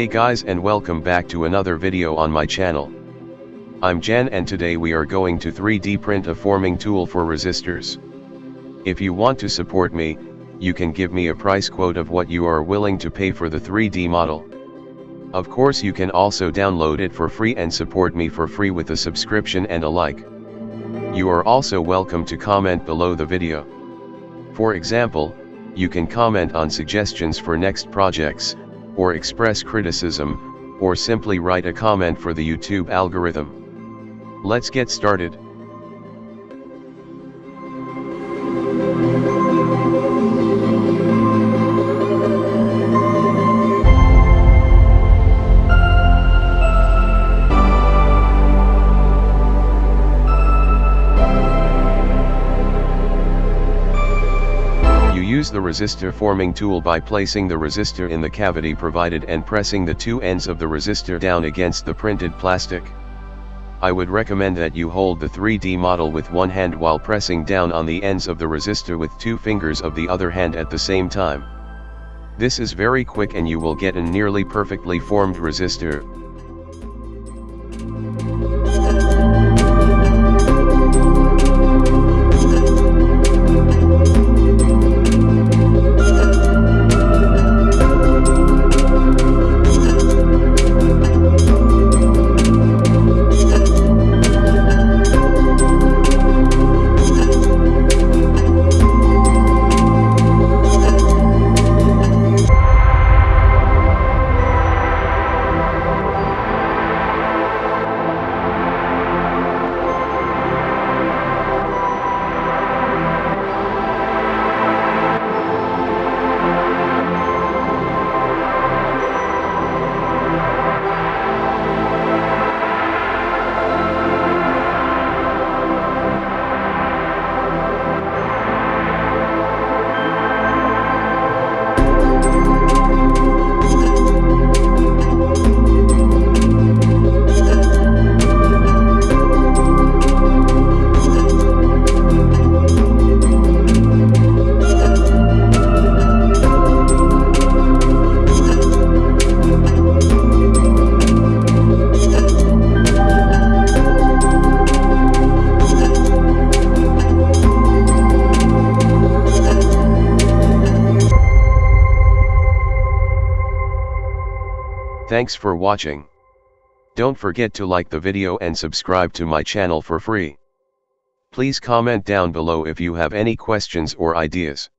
Hey guys and welcome back to another video on my channel. I'm Jan and today we are going to 3D print a forming tool for resistors. If you want to support me, you can give me a price quote of what you are willing to pay for the 3D model. Of course you can also download it for free and support me for free with a subscription and a like. You are also welcome to comment below the video. For example, you can comment on suggestions for next projects, or express criticism, or simply write a comment for the YouTube algorithm. Let's get started. Use the resistor forming tool by placing the resistor in the cavity provided and pressing the two ends of the resistor down against the printed plastic. I would recommend that you hold the 3D model with one hand while pressing down on the ends of the resistor with two fingers of the other hand at the same time. This is very quick and you will get a nearly perfectly formed resistor, Thanks for watching. Don't forget to like the video and subscribe to my channel for free. Please comment down below if you have any questions or ideas.